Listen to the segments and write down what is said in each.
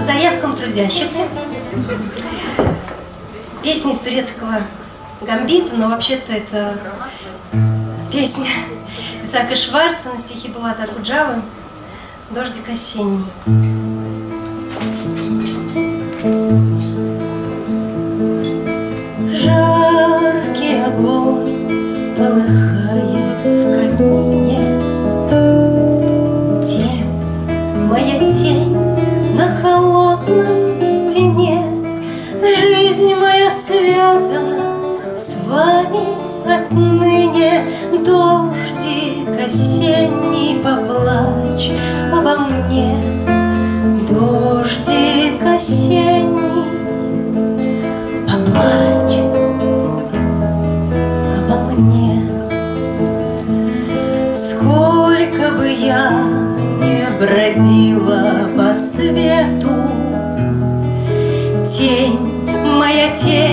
заявкам трудящихся. Песня из турецкого гамбита, но вообще-то это песня Исаака Шварца на стихи Булата Акуджавы «Дождик осенний». Жаркий с вами отныне, Дождик осенний поплачь обо мне, Дождик осенний поплачь обо мне. Сколько бы я не бродила по свету, Тень, моя тень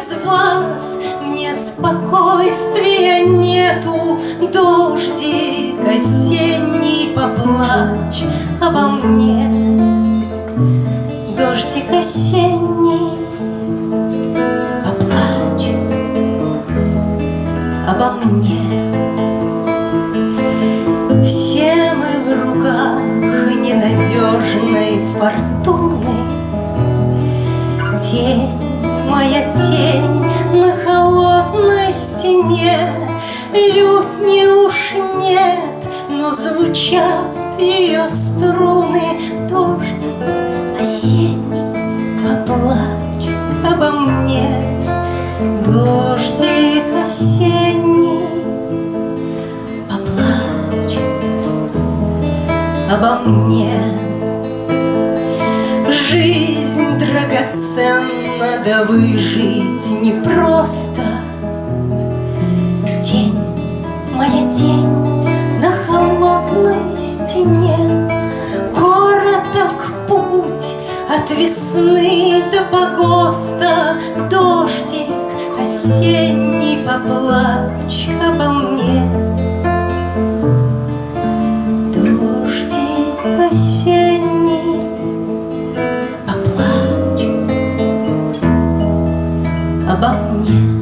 без вас мне спокойствия нету, Дождик осенний поплачь обо мне. Дождик осенний поплачь обо мне. Все мы в руках ненадежной фортуны, Лютни уж нет, но звучат ее струны, Дождик осенний, поплачь обо мне, Дождик осенний, поплачь обо мне. Жизнь драгоценна, да выжить непросто. Тень, день на холодной стене. Короток путь от весны до погоста Дождик осенний поплачь обо мне. Дождик осенний поплачь обо мне.